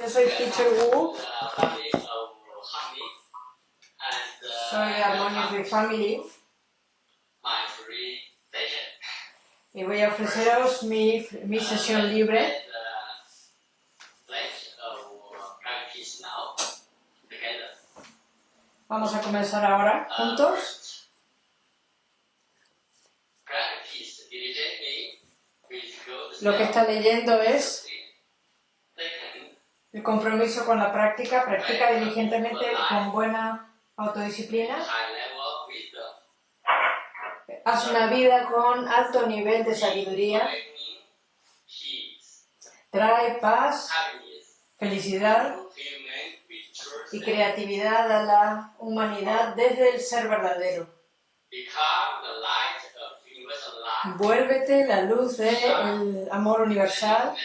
Yo soy Teacher Wu, soy with Family. Y voy a ofreceros mi, mi sesión libre. Vamos a comenzar ahora juntos. Lo que está leyendo es el compromiso con la práctica, practica diligentemente con buena autodisciplina. Haz una vida con alto nivel de sabiduría. Trae paz, felicidad y creatividad a la humanidad desde el ser verdadero. Vuélvete la luz del amor universal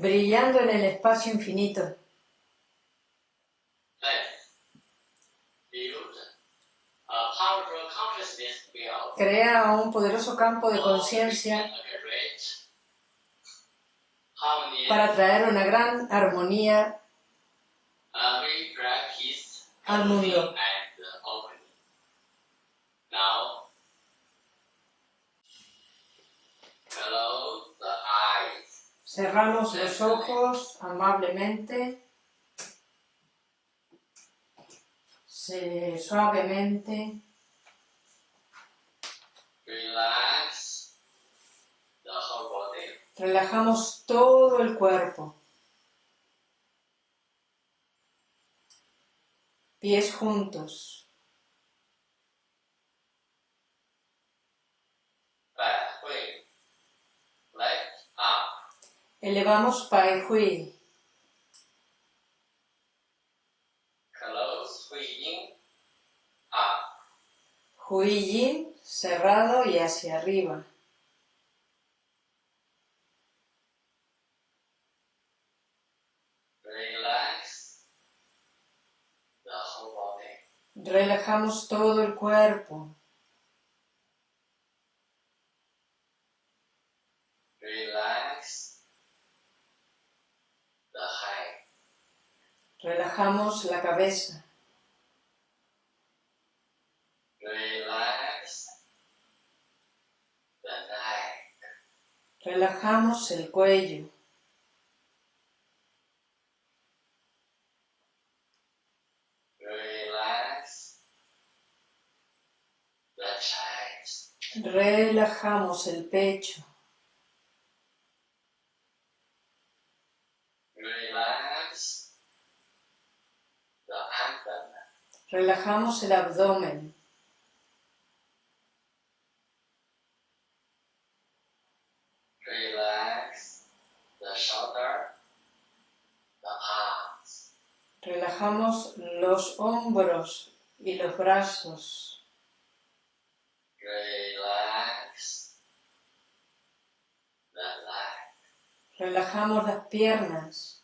brillando en el espacio infinito. Crea un poderoso campo de conciencia para traer una gran armonía al mundo. Cerramos los ojos amablemente, suavemente. Relajamos todo el cuerpo. Pies juntos. Elevamos Pai Hui. Hui Yin cerrado y hacia arriba. Relajamos todo el cuerpo. Relajamos la cabeza. Relajamos el cuello. Relajamos el pecho. Relajamos el abdomen. Relajamos los hombros y los brazos. Relajamos las piernas.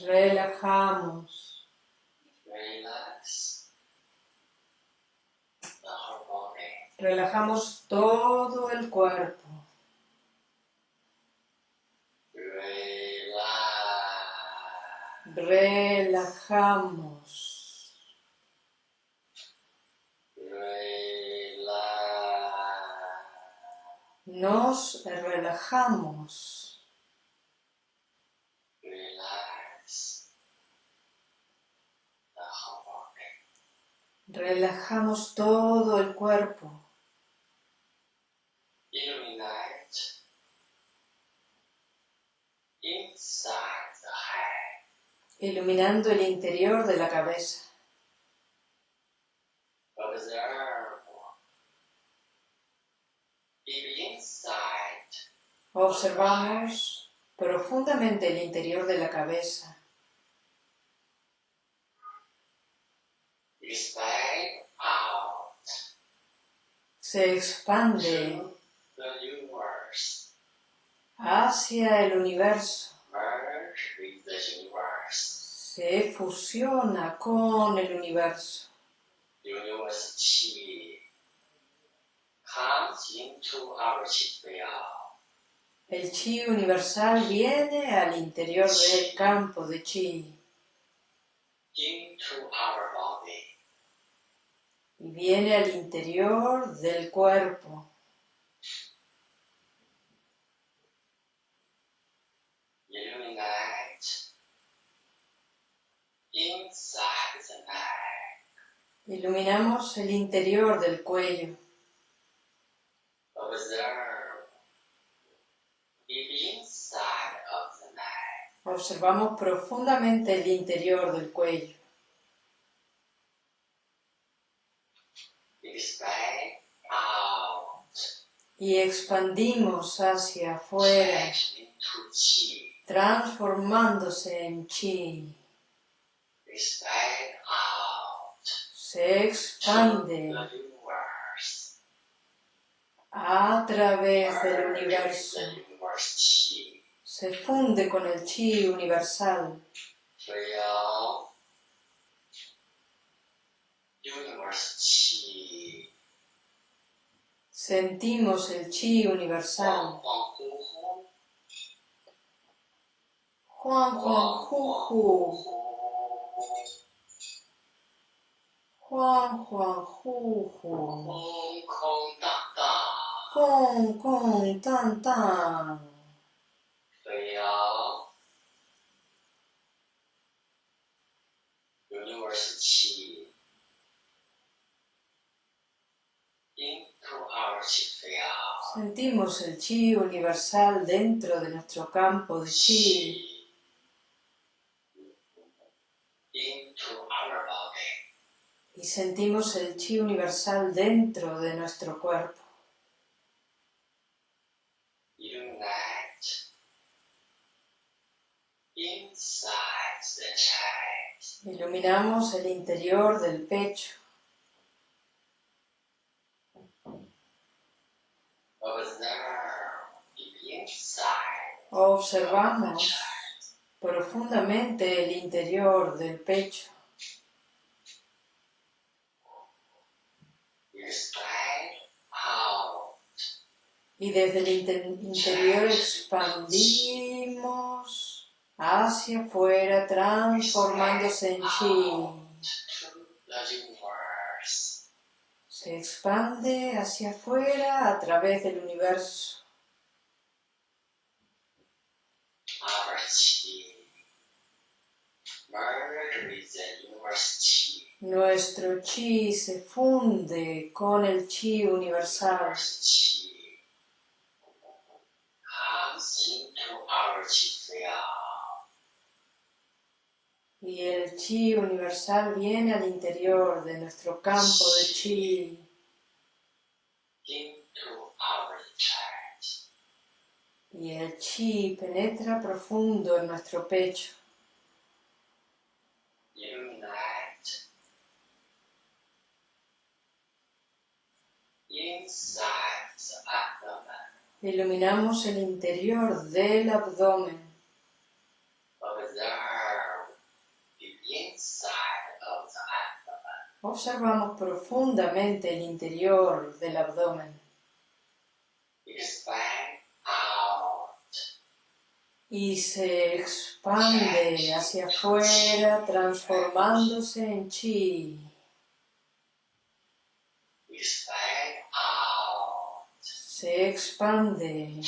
Relajamos. Relajamos todo el cuerpo. Relajamos. Nos relajamos. Relajamos todo el cuerpo. Iluminando el interior de la cabeza. Observamos profundamente el interior de la cabeza. Se expande hacia el universo. Se fusiona con el universo. into our. El chi universal viene al interior del campo de chi y viene al interior del cuerpo. Iluminamos el interior del cuello. Observe the inside of the neck. Observamos profundamente el interior del cuello. Y expandimos hacia afuera, transformándose en chi. Se expande a través del universo. Se funde con el chi universal. Sentimos el chi universal. Juan Juan Juju, Juan Juan Juju, Hong Kong Tan Tan. Sentimos el chi universal dentro de nuestro campo de chi. y sentimos el chi universal dentro de nuestro cuerpo. Iluminamos el interior del pecho. Observamos profundamente el interior del pecho. Y desde el inte- interior expandimos hacia afuera, transformándose en chi. Se expande hacia afuera a través del universo. Nuestro chi se funde con el chi universal. Universe chi comes into our chi field. Y el chi universal viene al interior de nuestro campo de chi y el chi penetra profundo en nuestro pecho. Illuminate inside the abdomen. Iluminamos el interior del abdomen. Observe the inside of the abdomen. Observamos profundamente el interior del abdomen Expand y se expande hacia afuera transformándose en chi. Se expande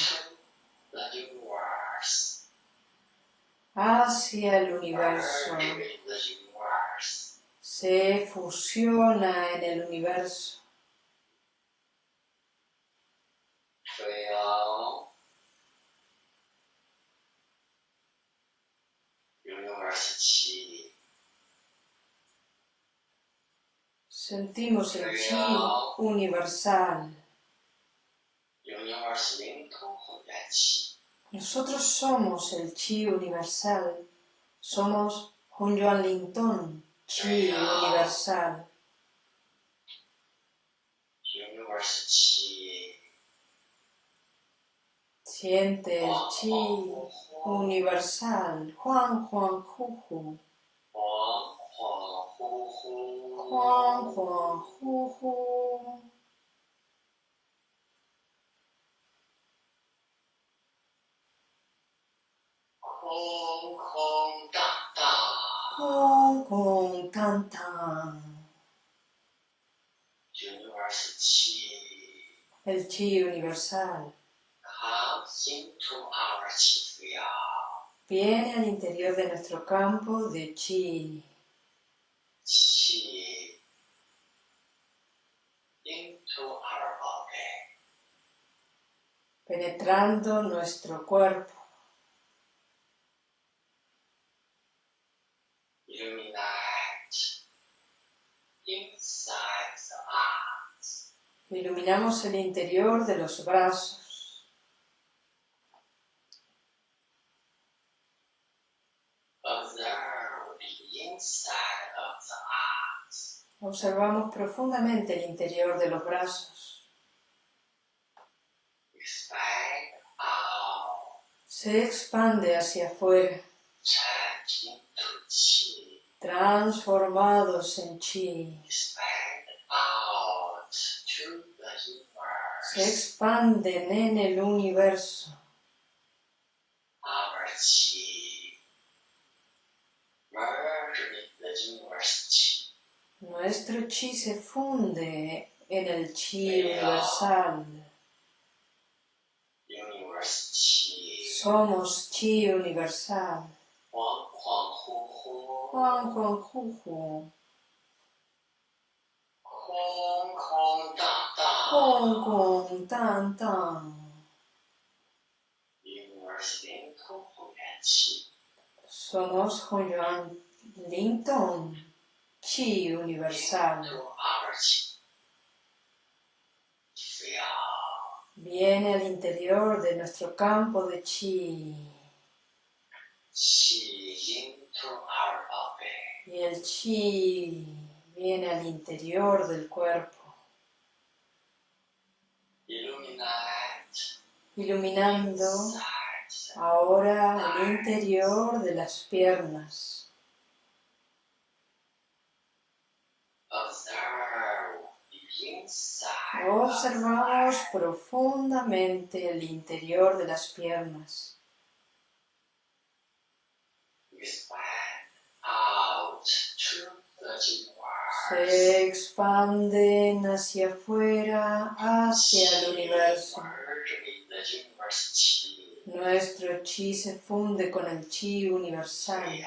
hacia el universo. Merge with the universe se fusiona en el universo. Sentimos el chi universal. Nosotros somos el chi universal, somos Hunyuan Lintón. Chi universal. 六月二十七。Sientes Chi universal. Juan Juan juju. 恍恍惚惚。恍恍惚惚。空空荡荡。Hong Kong Tan Tan. El chi universal. Viene al interior de nuestro campo de chi. Chi. Penetrando nuestro cuerpo. Iluminamos el interior de los brazos, observamos profundamente el interior de los brazos, se expande hacia afuera. Transformados en chi, se expanden en el universo. Nuestro chi se funde en el chi universal. Somos chi universal. Juan, Juan, Juju. Hong Kong, tan, tan. Hong Kong, tan, tan. Somos Hunyuan Linton, Chi Universal. Viene al interior de nuestro campo de Chi. Chi y el Chi viene al interior del cuerpo, iluminando ahora el interior de las piernas. Observamos profundamente el interior de las piernas. Expand out to the universe se expanden hacia afuera, hacia el universo. Nuestro chi se funde con el chi universal.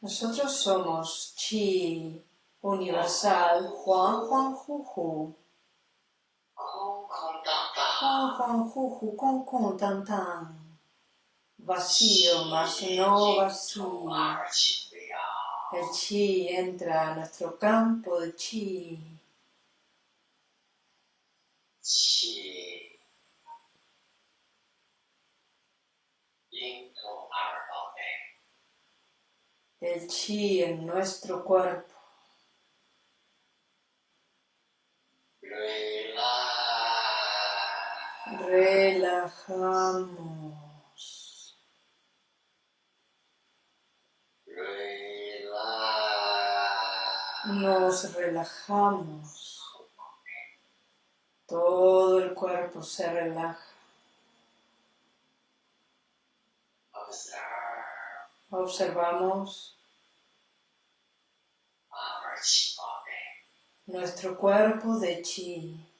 Nosotros somos chi universal Juan Juan Juju. Juan Juan Juju, con con tan tan vacío, mas no vacío. El chi entra a nuestro campo de chi. El chi en nuestro cuerpo. Relajamos. Nos relajamos. Todo el cuerpo se relaja. Observamos nuestro cuerpo de chi.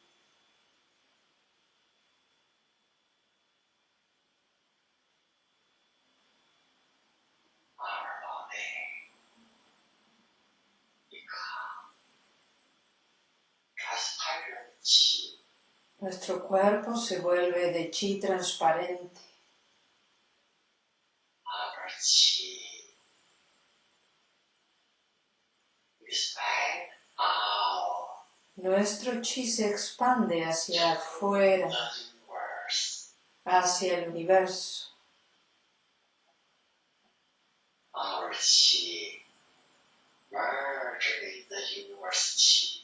our body become transparent Nuestro cuerpo se vuelve de chi transparente. chi Nuestro chi se expande hacia afuera, hacia el universo. Our chi merge the universe chi.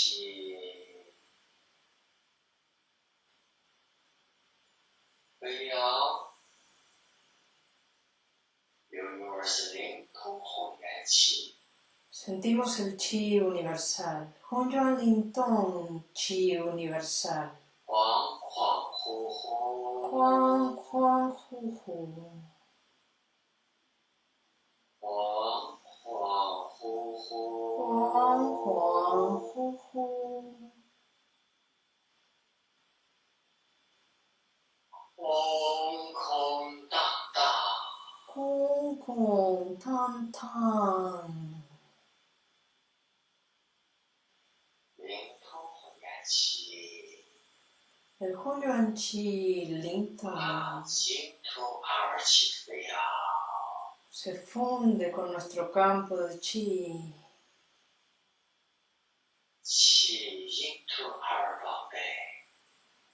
Sentimos el chi universal. Hunyuan Lintong, chi universal con tan tan. El Hunyuan Chi Lingta se funde con nuestro campo de Chi.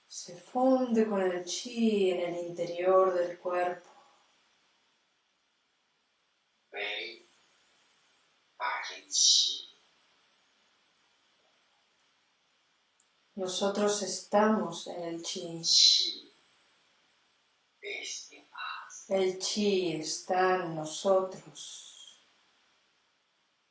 Se funde con el Chi en el interior del cuerpo. 为二零七， Nosotros estamos en el chi. 气 is in us， El chi está en nosotros.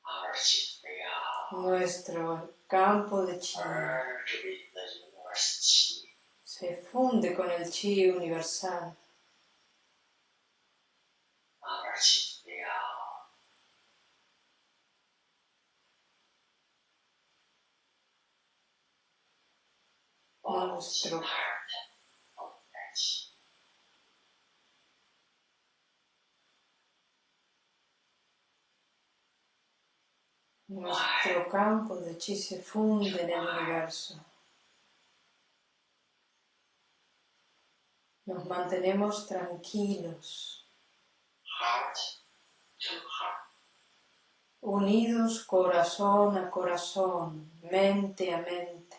二气飞扬， Nuestro campo de chi 二这里的二十七， se funde con el chi universal. Nuestro campo de chi se funde en el universo. Nos mantenemos tranquilos, unidos corazón a corazón, mente a mente.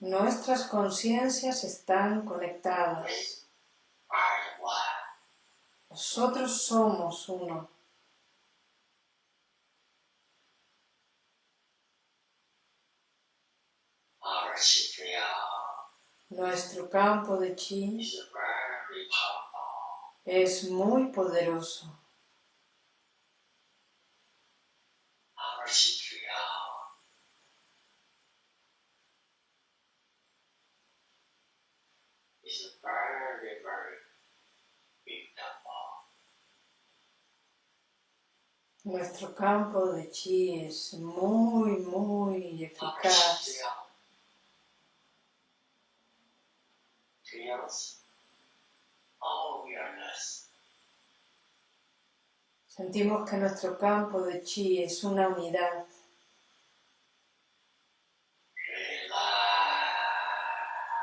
Nuestras conciencias están conectadas. Nosotros somos uno. Nuestro campo de chi es muy poderoso. Nuestro campo de chi es muy, muy eficaz. Sentimos que nuestro campo de chi es una unidad.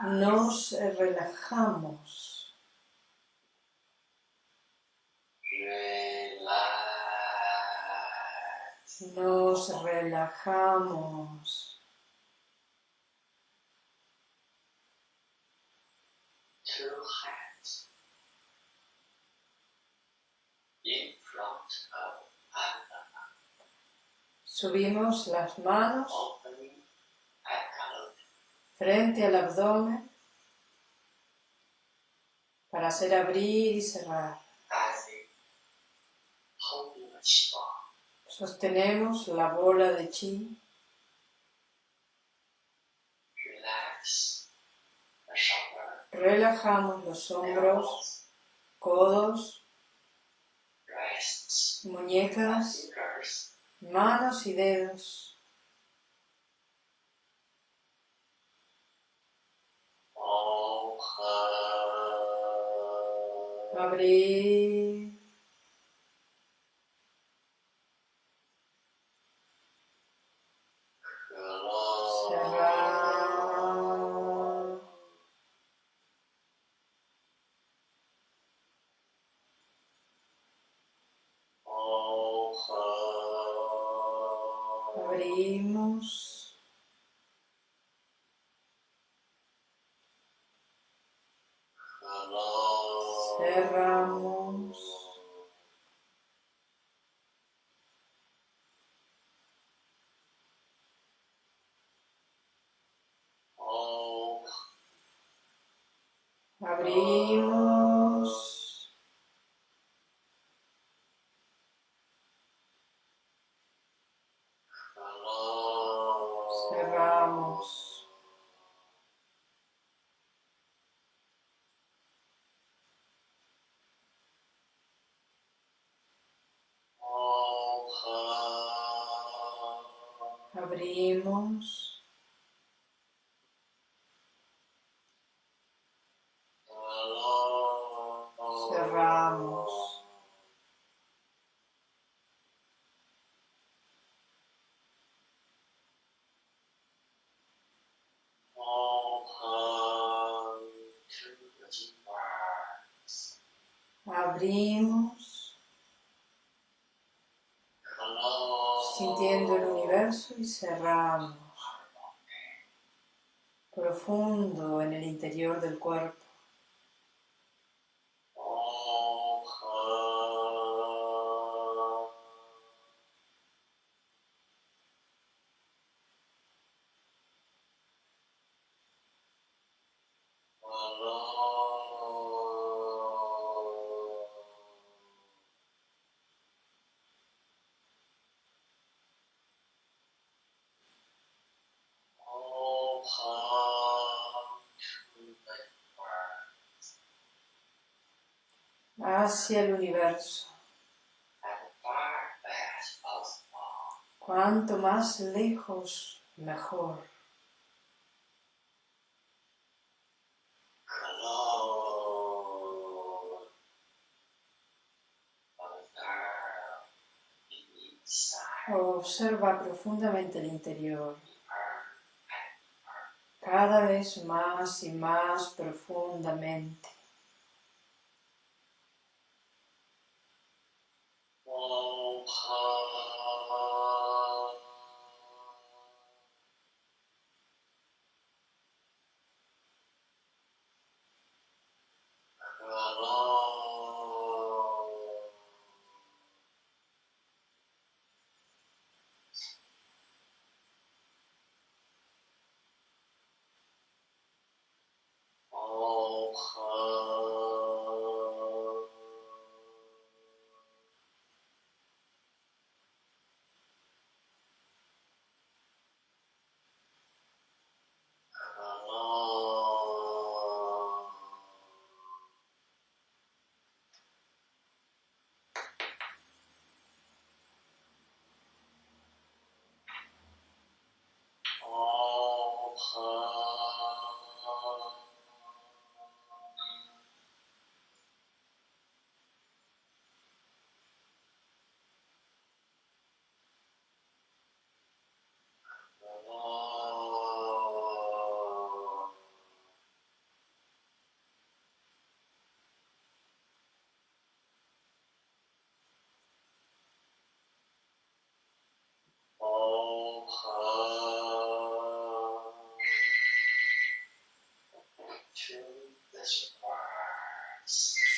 Nos relajamos. Nos relajamos. Two hands. In front of abdomen, Subimos las manos. Frente al abdomen. Para hacer abrir y cerrar. Sostenemos la bola de chi. Relajamos los hombros, codos, muñecas, manos y dedos. Abrir. Abrimos. Close. Cerramos. Open to the universe. Abrimos. Close. Sintiendo el universo y cerramos. Profundo en el interior del cuerpo. Hacia el universo. Cuanto más lejos, mejor. Observa profundamente el interior. Cada vez más y más profundamente. Oh,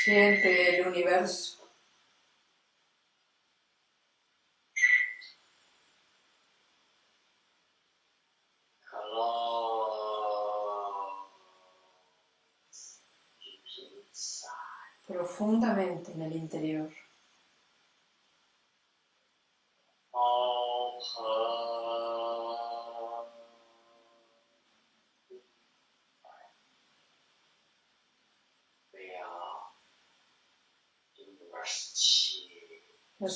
Siente el universo. Profundamente en el interior.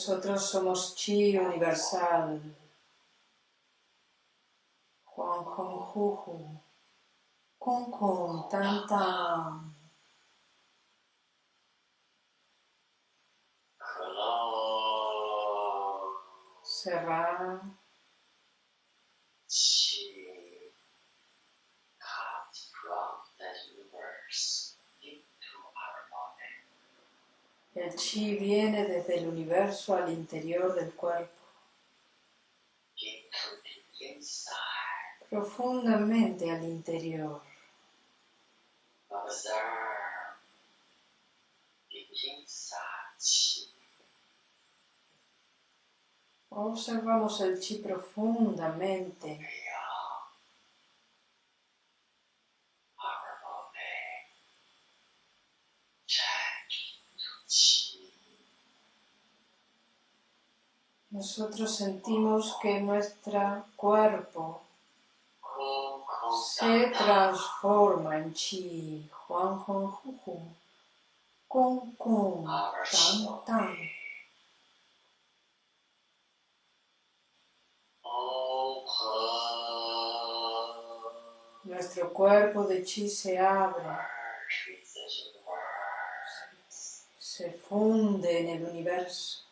Nosotros somos chi universal. Juan Juan Juju. Kun Kun Tan. Cerrar. Chi comes from the universe into our body. El chi viene desde el universo al interior del cuerpo. Profundamente al interior. Observamos el chi profundamente nosotros sentimos que nuestro cuerpo se transforma en chi, huang huang hu hu, kung kung, tan tan. Nuestro cuerpo de chi se abre, se funde en el universo.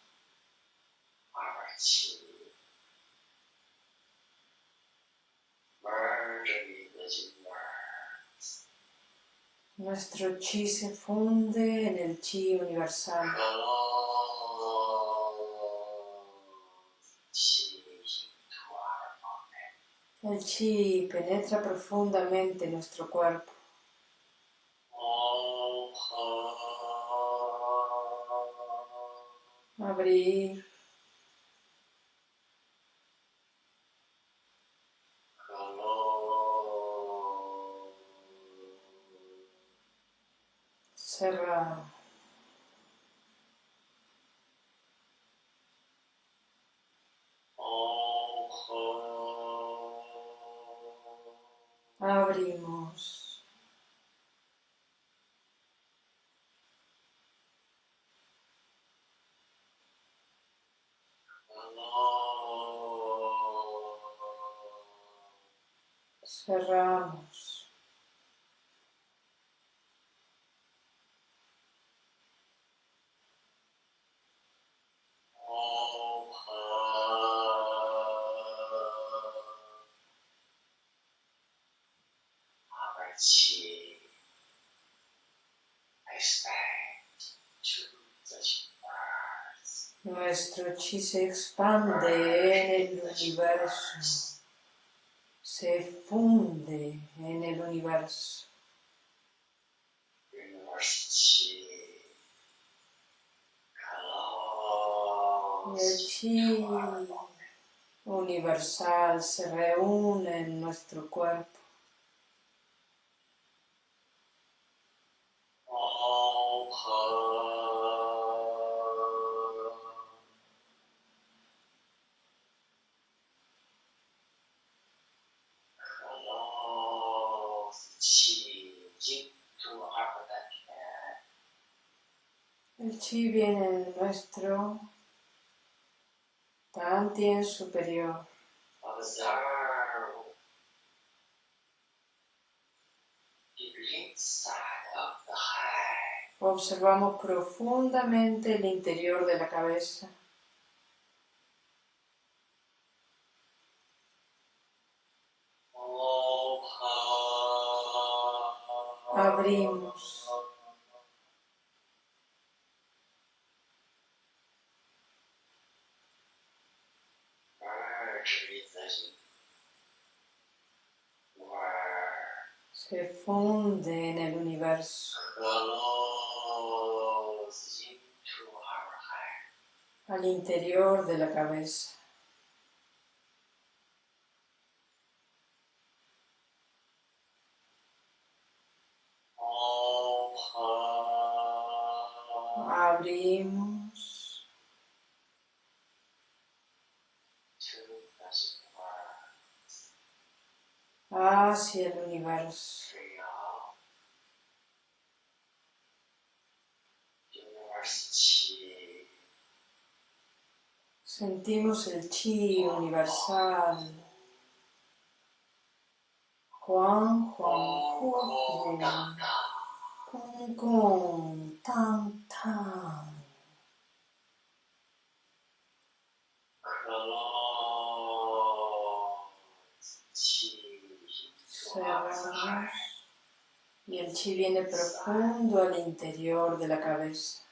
Nuestro chi se funde en el chi universal. El chi penetra profundamente nuestro cuerpo. Abrir. Cerramos. Nuestro chi se expande en el universo. Se funde en el universo. Y el chi universal se reúne en nuestro cuerpo. El chi viene en nuestro Tantien superior. Observamos profundamente el interior de la cabeza. Abrimos. Se funde en el universo. Al interior de la cabeza. Hacia el universo. Sentimos el chi universal. Juan, Juan, Juan, Tang. Y el chi viene profundo al interior de la cabeza.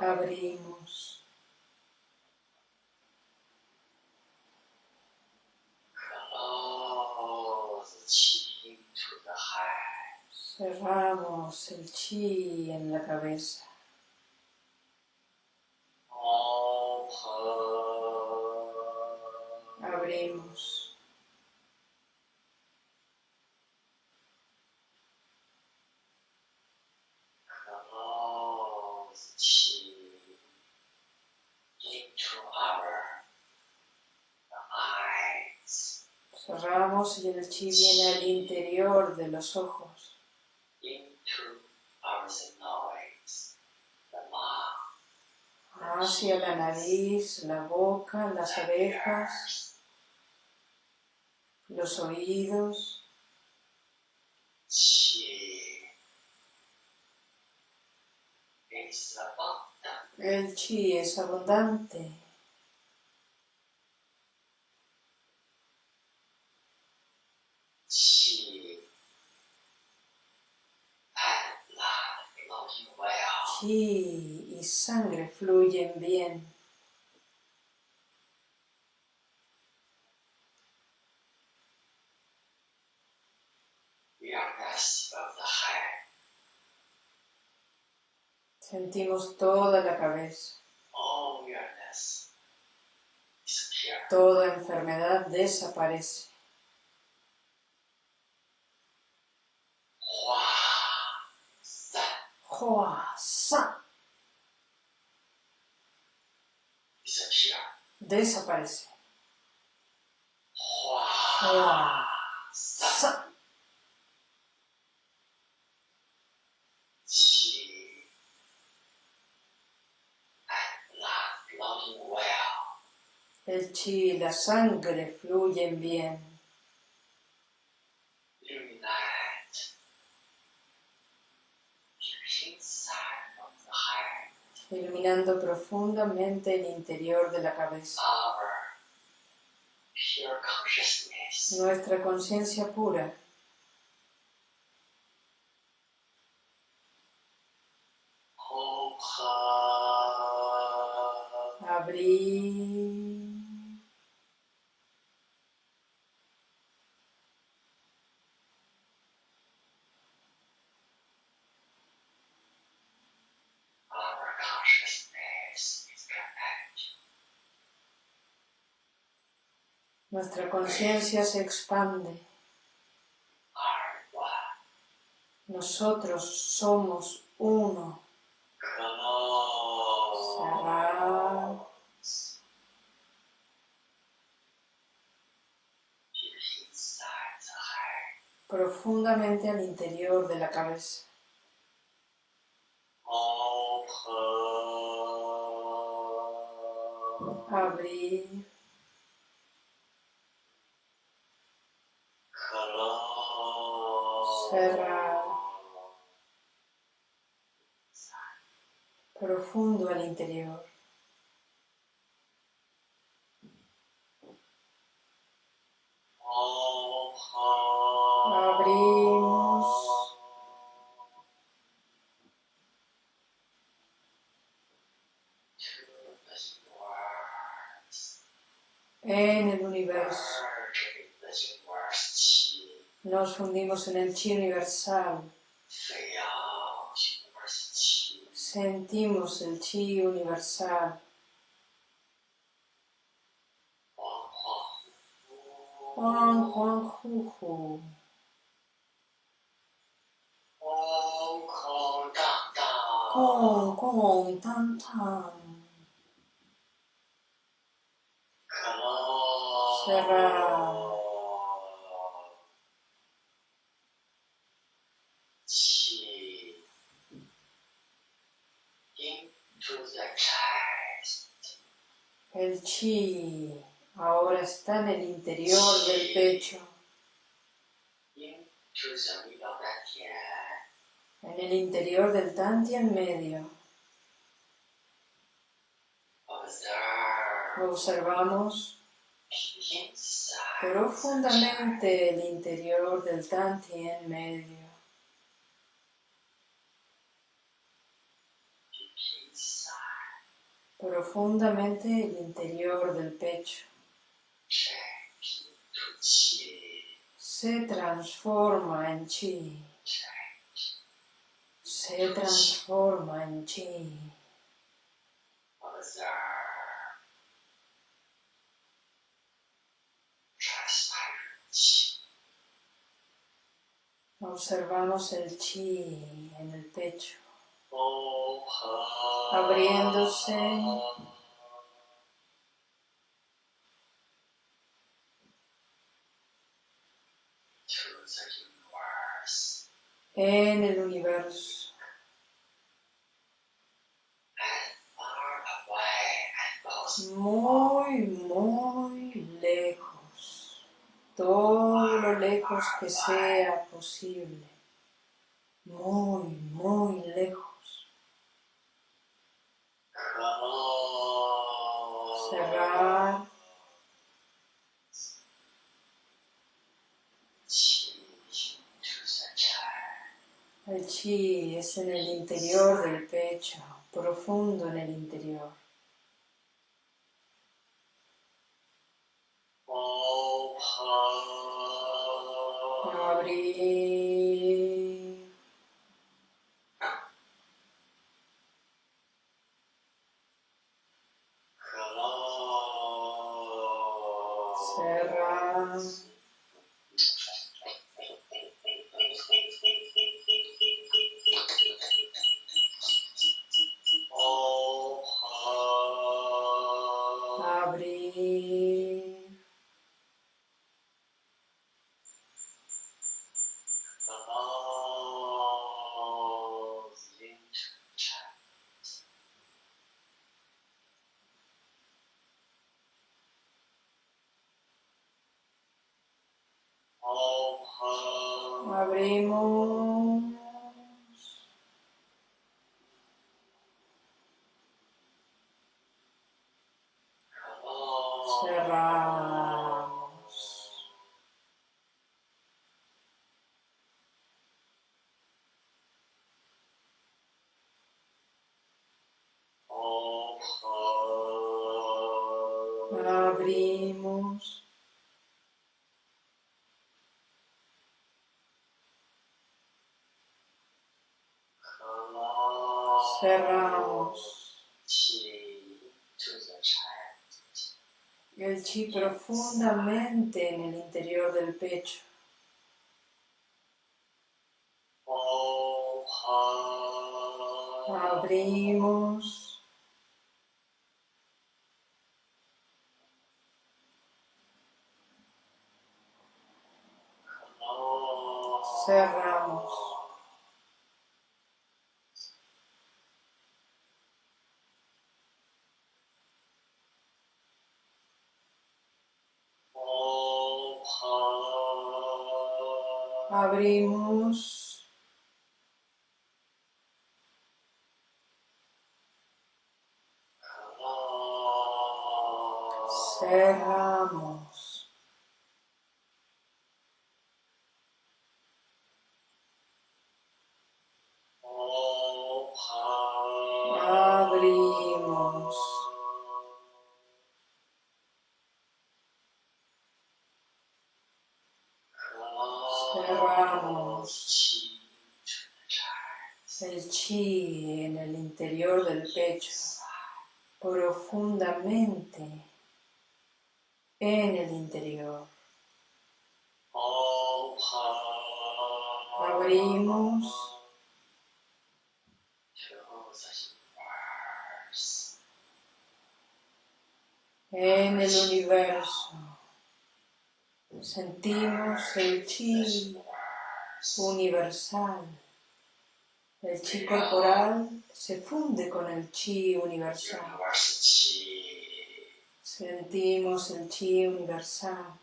Abrimos. Chi en la cabeza. Abrimos. Cerramos y el chi viene al interior de los ojos, into our nose, the mouth, hacia la nariz, la boca, las orejas, los oídos. El chi es abundante. Chi y sangre fluyen bien. Sentimos toda la cabeza. disappear. Toda enfermedad desaparece. Hua sa, disappear. desaparece. Hua Hoa, San sa, Qi and blood flowing well. el chi y la sangre fluyen bien. Illuminate the inside of the head. Iluminando profundamente el interior de la cabeza. Nuestra conciencia pura, abrir, Our consciousness is connected. Nuestra conciencia se expande. Nosotros somos uno. Profundamente al interior de la cabeza. Abrir, Cerrar. profundo al interior. Abrimos. En el universo nos fundimos en el chi universal. Sentimos el chi universal. Juan Juan Juju. Kong Kong Tan Tan. Cerrar. Qi into the chest. El chi ahora está en el interior del pecho, en el interior del Tantien medio. Observamos profundamente el interior del Tantien medio. Profundamente el interior del pecho. Se transforma en chi. se transforma en chi. Observamos el chi en el pecho. Abriéndose. En el universo, muy, muy lejos, todo lo lejos que sea posible, muy, muy lejos. close. Cerrar, Chi to the el chi es en el interior del pecho, profundo en el interior. Abrir, cerramos. El chi profundamente en el interior del pecho. Abrimos, cerramos. Abrimos. Cerramos. El chi en el interior del pecho, profundamente en el interior. Abrimos, en el universo. Sentimos el chi universal. El chi corporal se funde con el chi universal. Sentimos el chi universal.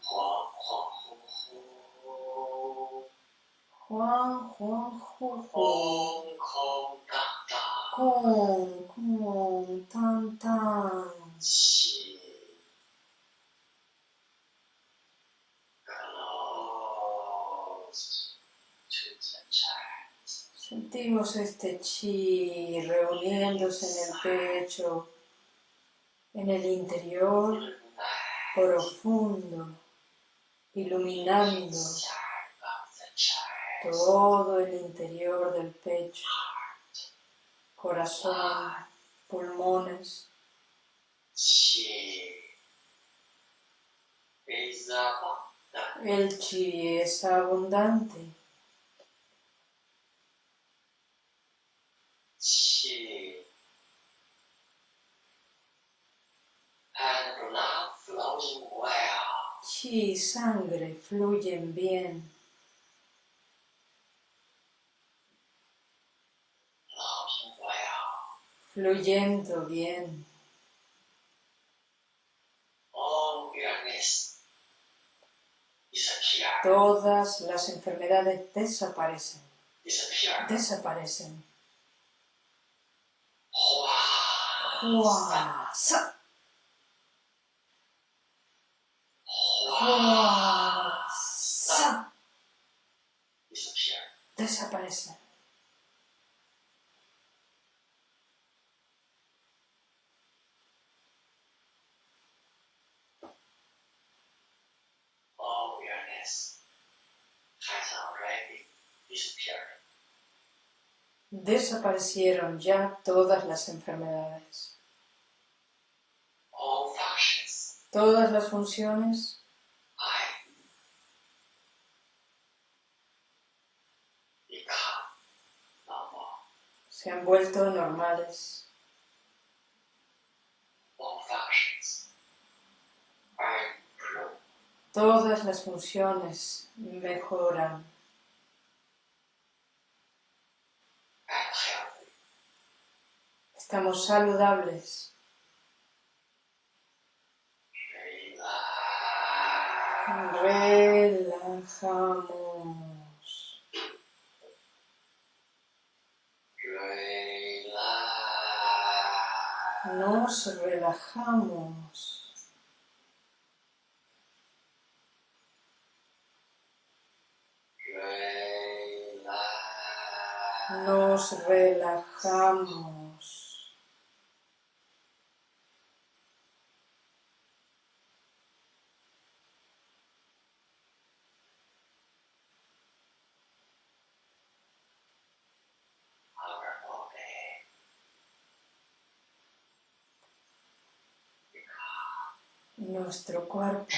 Juan, Juan, Ju, Ju. Hong Kong, da, da. Con, tan, tan. Sentimos este chi reuniéndose en el pecho, en el interior profundo, iluminando todo el interior del pecho. Corazón, pulmones. El chi es abundante. 气 and blood flowing well. Chi y sangre fluyen bien, Flowing well. fluyendo bien. All awareness disappear. Todas las enfermedades desaparecen, Disappear. desaparecen. Hua. Hua, sa, already disappeared. Desaparecieron ya todas las enfermedades. Todas las funciones se han vuelto normales. Todas las funciones mejoran. Estamos saludables. Relajamos. Nos relajamos. Nos relajamos. Our body Nuestro cuerpo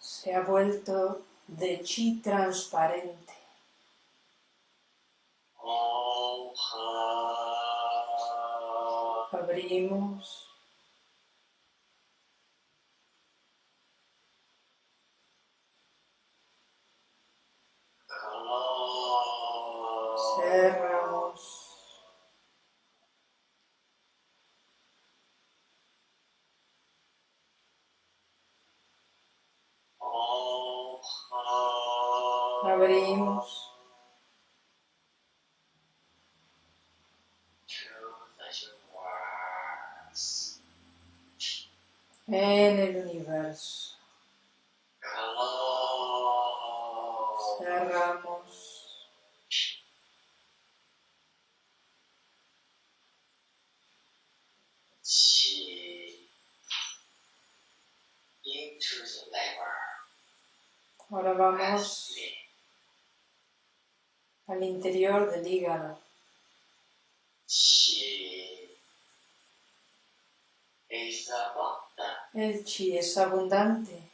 se ha vuelto de chi transparente. Abrimos. En el universo. Cerramos. Ahora vamos al interior del hígado. Qi is abundant. El chi es abundante.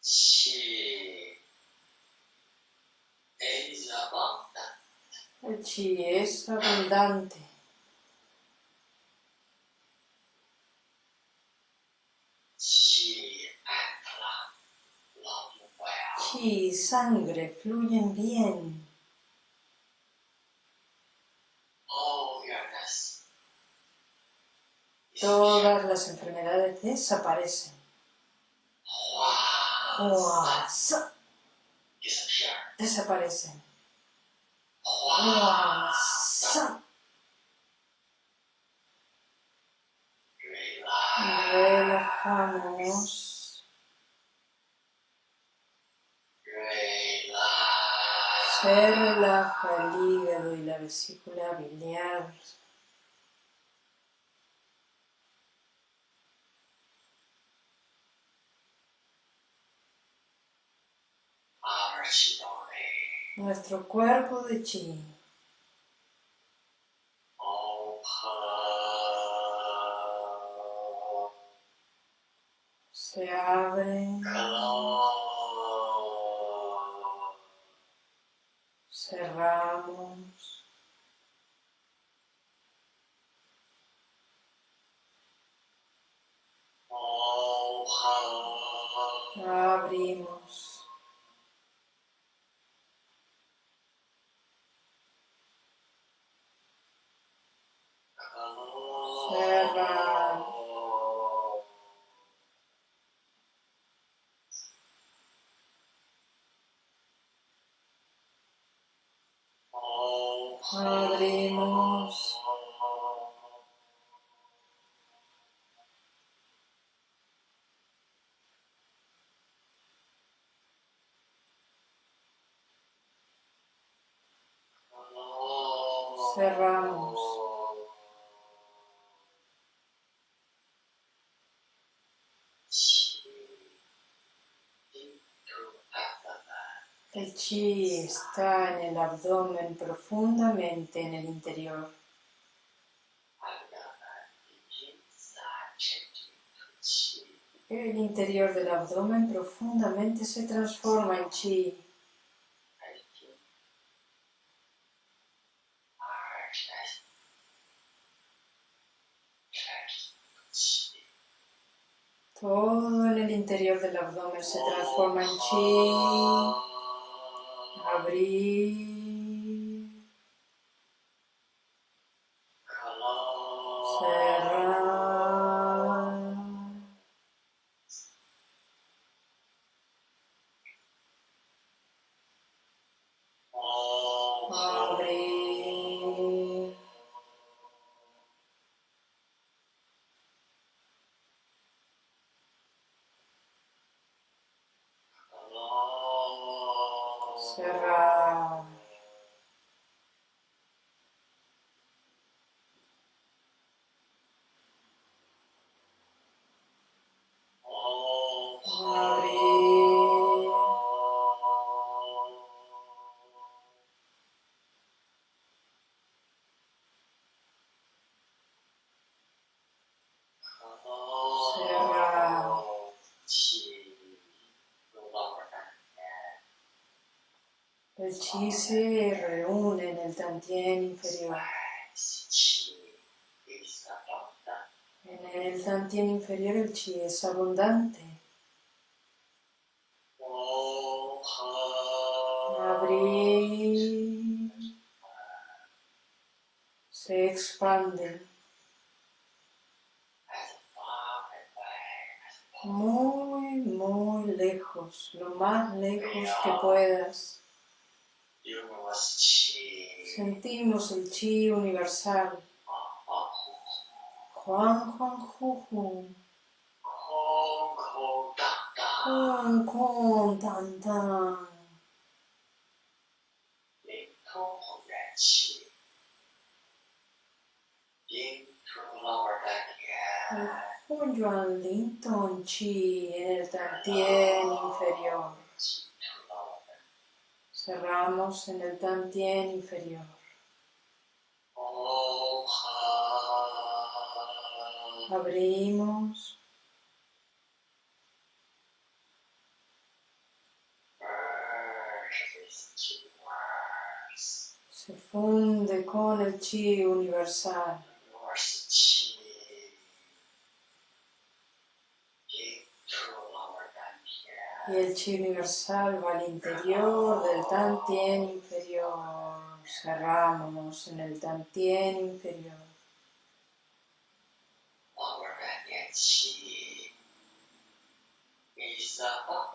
Qi is abundant. El chi es abundante. And blood flowing well. Chi y sangre fluyen bien. All awareness is Todas las enfermedades desaparecen. Desaparecen. Relajamos. Se relaja el hígado y la vesícula biliar. Our Qi body nuestro cuerpo de chi. Se abre, Abrimos. Cerramos. El chi está en el abdomen profundamente en el interior. El interior del abdomen profundamente se transforma en chi. Todo en el interior del abdomen se transforma en chi. Abrir. El chi se reúne en el tantien inferior. En el tantien inferior el chi es abundante. Abrir. Se expande. Muy, muy lejos, lo más lejos que puedas. Sentimos el chi universal. Juan, Juan, Ju, Ju. Con, con, tan, tan. El Hunyuan Linton Chi en el tantien inferior. Cerramos en el tantien inferior. Abrimos. Se funde con el chi universal. Y el chi universal va al interior del tantien inferior. Cerramos en el tantien inferior.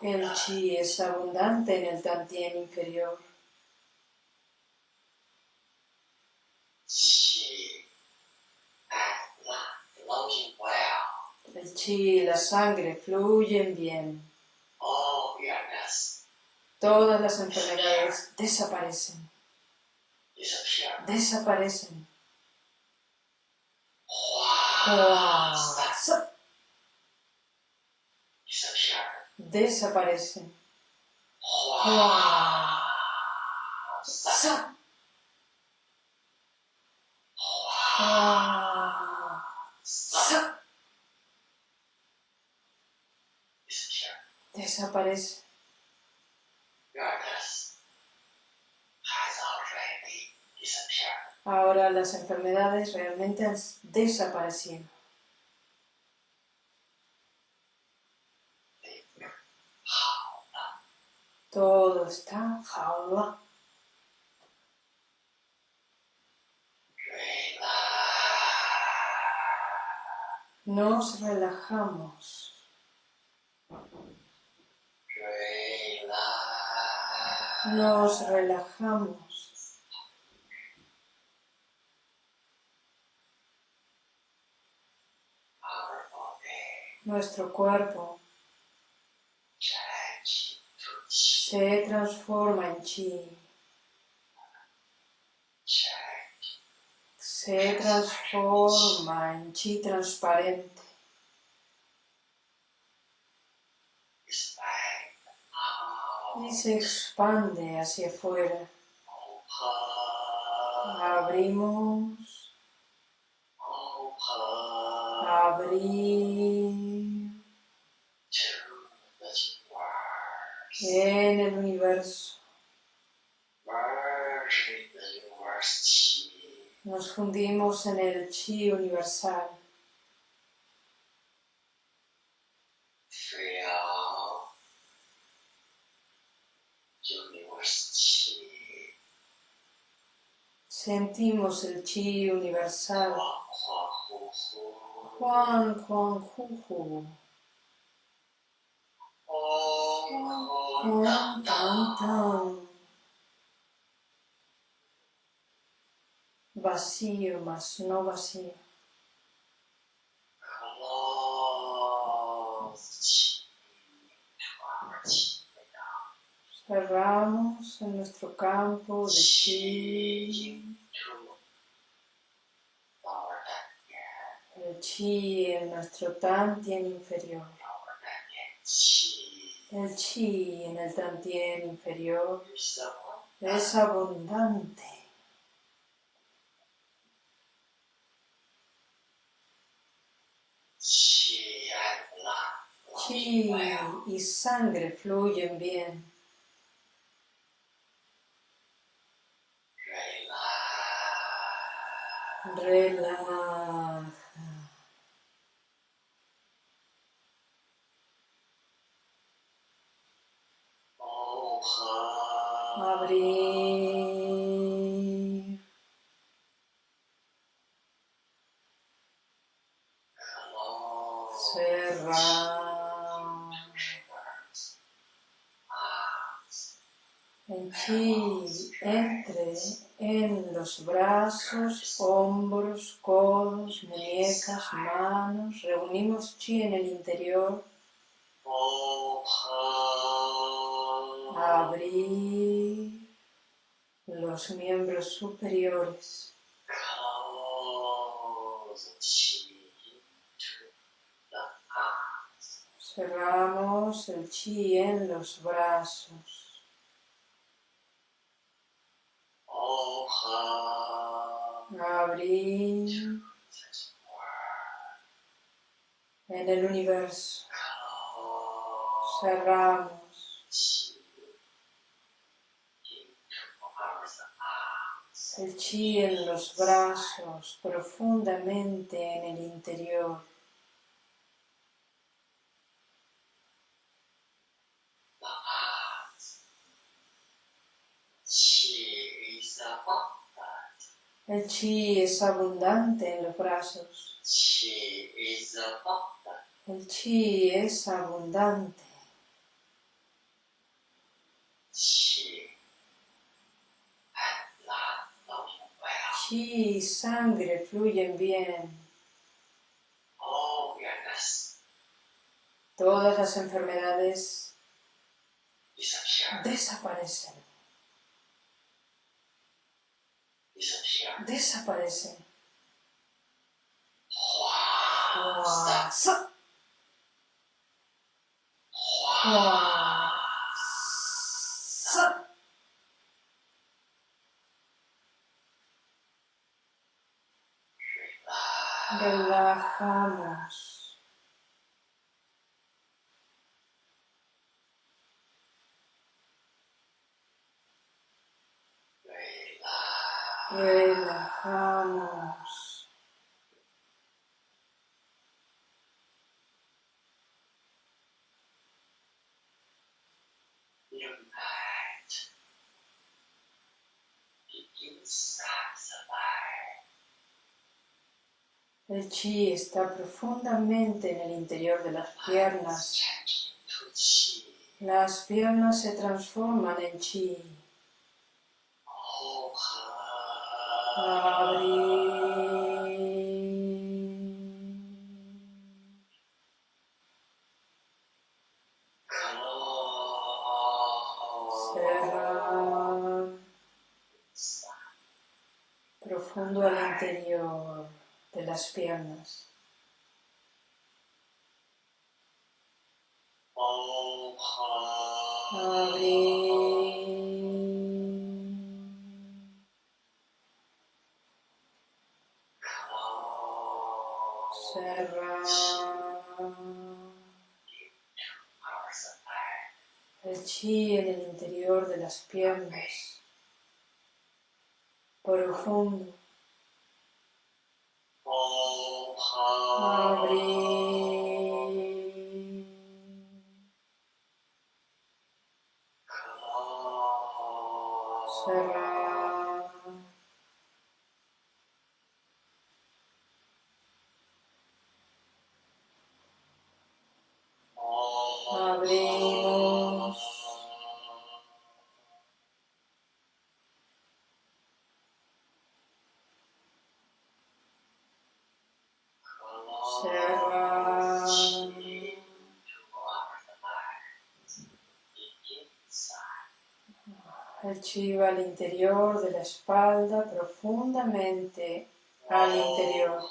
El chi es abundante en el tantien inferior. El chi y la sangre fluyen bien. Todas las enfermedades desaparecen. Desaparecen. Desaparecen. Desaparece. Ahora las enfermedades realmente han desaparecido. Todo está jaula. Nos relajamos. Nos relajamos. Our body Nuestro cuerpo se transforma en chi. Se transforma en chi transparente. y se expande hacia afuera. Open, Abrimos, open abrir to the universe. en Nos fundimos en el chi universal. Sentimos el chi universal. Juan. Tan. Tan. Vacío más no vacío. Cerramos en nuestro campo de chi. El chi en nuestro tantien inferior. El chi en el tantien inferior es abundante. chi y sangre fluyen bien. Relax. Chi entre en los brazos, hombros, codos, muñecas, manos. Reunimos chi en el interior. Abrir los miembros superiores. Cerramos el chi en los brazos. Abrir en el universo. Cerramos el chi en los brazos profundamente en el interior. The arms. Chi is abundant. El chi es abundante en los brazos. Chi is. El chi es abundante. Chi y sangre fluyen bien. Weirdness Todas las enfermedades desaparecen. Desaparece. Huasa. Relajamos. El chi está profundamente en el interior de las piernas. Las piernas se transforman en chi. Profundo al interior de las piernas. El chi en el interior de las piernas. Profundo. Abrir. El chi va al interior de la espalda, profundamente al interior.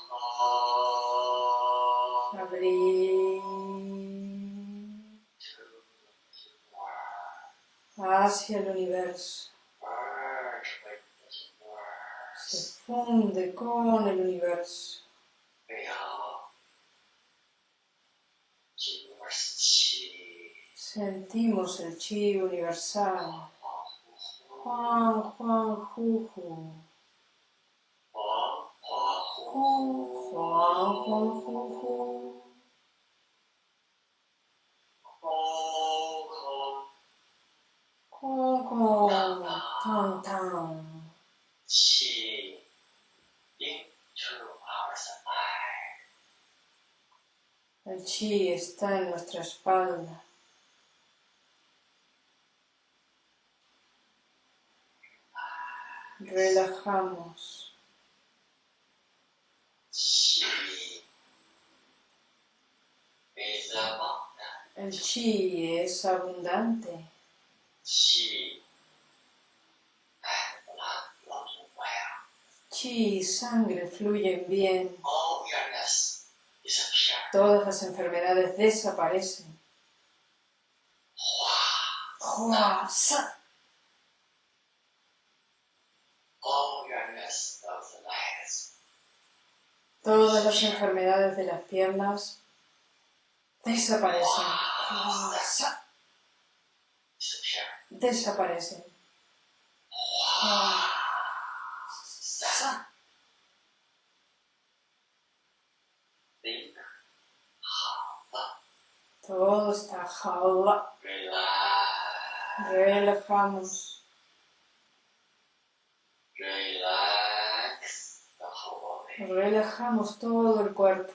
Abrir. Hacia el universo. Se funde con el universo. Sentimos el chi universal. Juan, Juan. Juan, Juan. El chi está en nuestra espalda. Relajamos. El chi es abundante. Chi y sangre fluyen bien. Todas las enfermedades desaparecen. Hua, sa. Todas las enfermedades de las piernas desaparecen. Desaparecen. Todo está jala. Relajamos. Relajamos todo el cuerpo.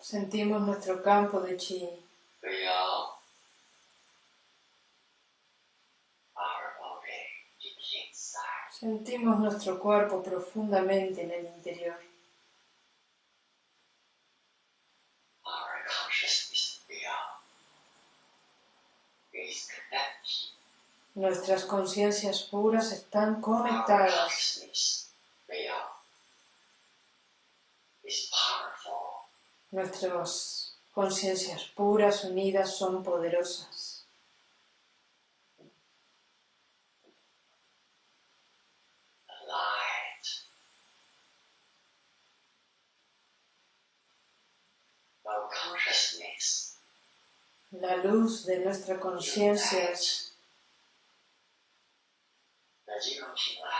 Sentimos nuestro campo de chi. Sentimos nuestro cuerpo profundamente en el interior. Nuestras conciencias puras están conectadas. Nuestras conciencias puras unidas son poderosas. La luz de nuestra conciencia 的这种平安，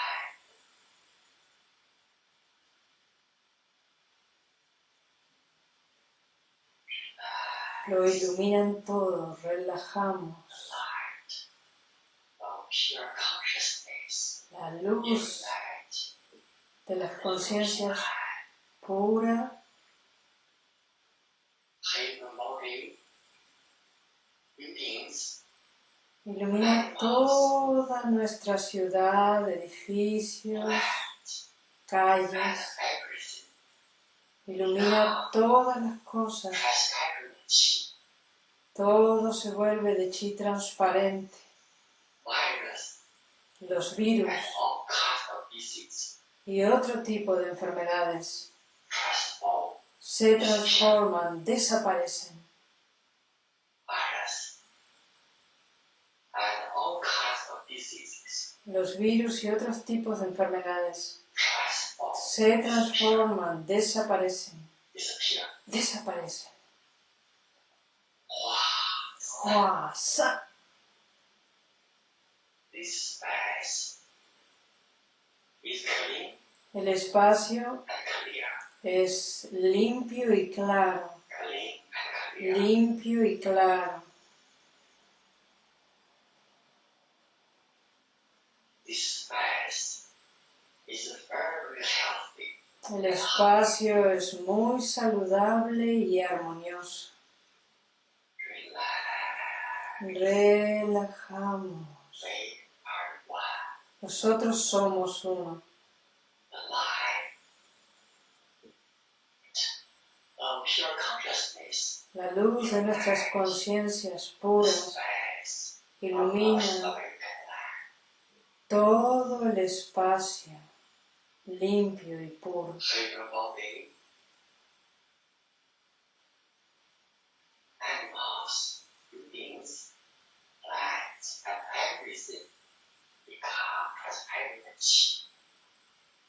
lo iluminan todo, relajamos. light of pure consciousness. La luz Unite. de las conciencias pura ilumina toda nuestra ciudad, edificios, calles, ilumina todas las cosas. Todo se vuelve de chi transparente. Los virus y otro tipo de enfermedades se transforman, desaparecen. Virus. And all kinds of diseases. Los virus y otros tipos de enfermedades se transforman, desaparecen, desaparecen. El espacio es limpio y claro, limpio y claro. El espacio es muy saludable y armonioso. Relajamos. Nosotros somos uno. La luz de nuestras conciencias puras ilumina. Todo el espacio limpio y puro.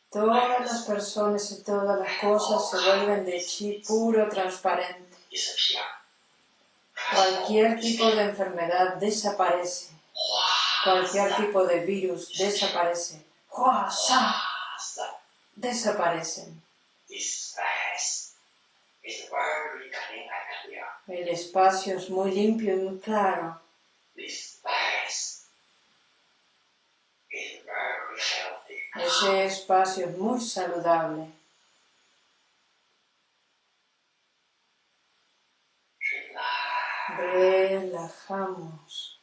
Todas las personas y todas las cosas se vuelven de chi puro transparente. Cualquier tipo de enfermedad desaparece. Cualquier tipo de virus desaparece. Desaparecen. El espacio es muy limpio y muy claro. Ese espacio es muy saludable. Relajamos.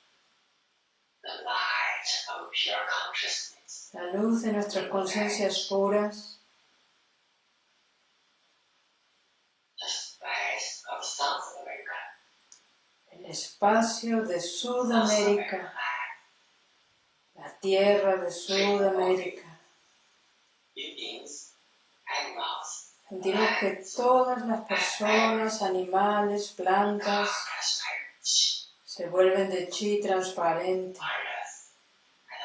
The light of pure consciousness. La luz de nuestras conciencias puras, el espacio de Sudamérica, la tierra de Sudamérica. Sentimos que todas las personas, animales, plantas se vuelven de chi transparente.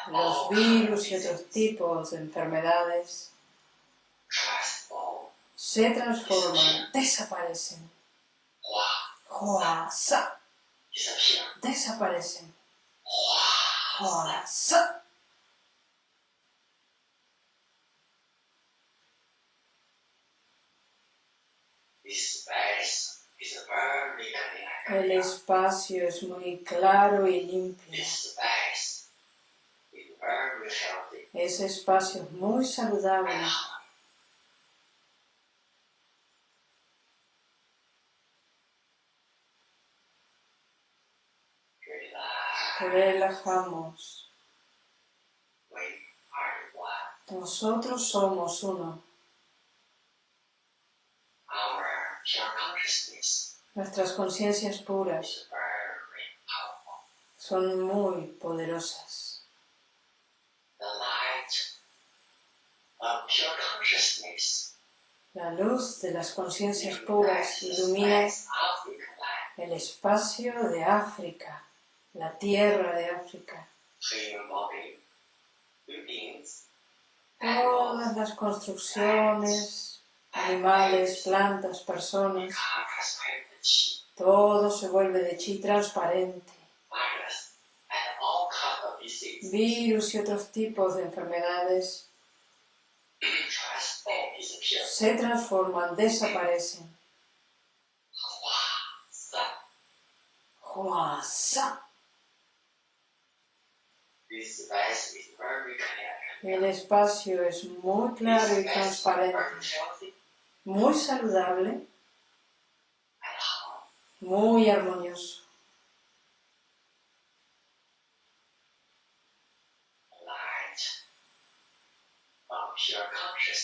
Los virus y otros tipos de enfermedades se transforman, desaparecen. Desaparecen. El espacio es muy claro y limpio. Ese espacio es muy saludable. Relajamos. Nosotros somos uno. Nuestras conciencias puras son muy poderosas. The light of pure consciousness La luz de las conciencias puras ilumina el espacio de África, la tierra de África. Todas las construcciones, animales, plantas, personas. Todo se vuelve de chi transparente. virus, y otros tipos de enfermedades. Se transforman, desaparecen. El espacio es muy claro y transparente, muy saludable, muy armonioso.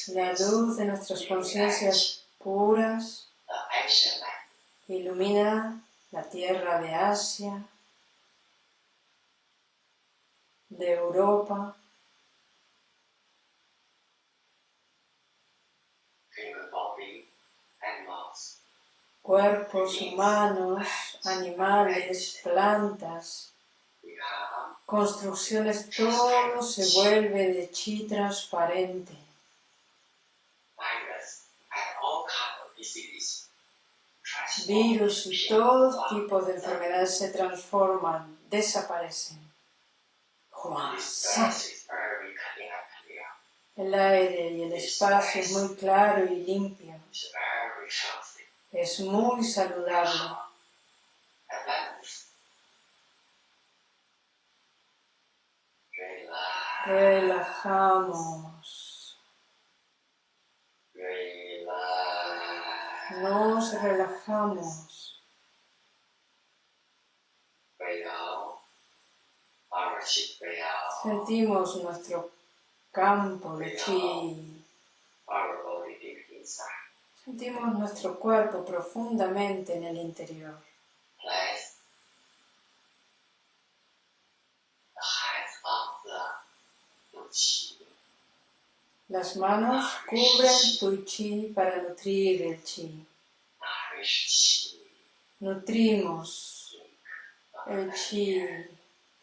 La luz de nuestras conciencias puras. Ilumina la tierra de Asia, de Europa, cuerpos humanos, animales, plantas, construcciones, todo se vuelve de chi transparente. virus and all kinds of diseases. transform, Virus y todo tipo de enfermedades se transforman, desaparecen. El aire y el espacio es muy claro y limpio. Es muy saludable. Relajamos. Nos relajamos. Sentimos nuestro campo de chi. Sentimos nuestro cuerpo profundamente en el interior. Place the hands on the Wu Qi. Las manos cubren tu chi para nutrir el chi. Nutrimos el chi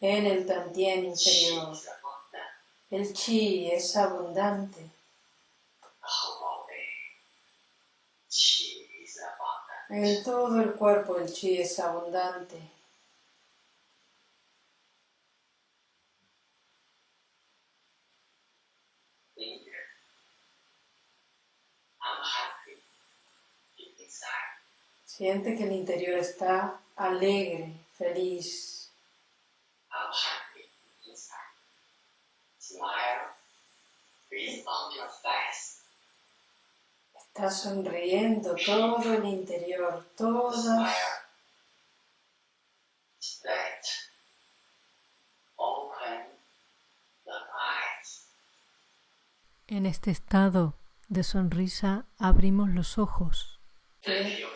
en el is abundant. El chi es abundante. En todo el cuerpo el chi es abundante. Siente que el interior está alegre, feliz. Está sonriendo todo el interior, todas. En este estado de sonrisa abrimos los ojos. You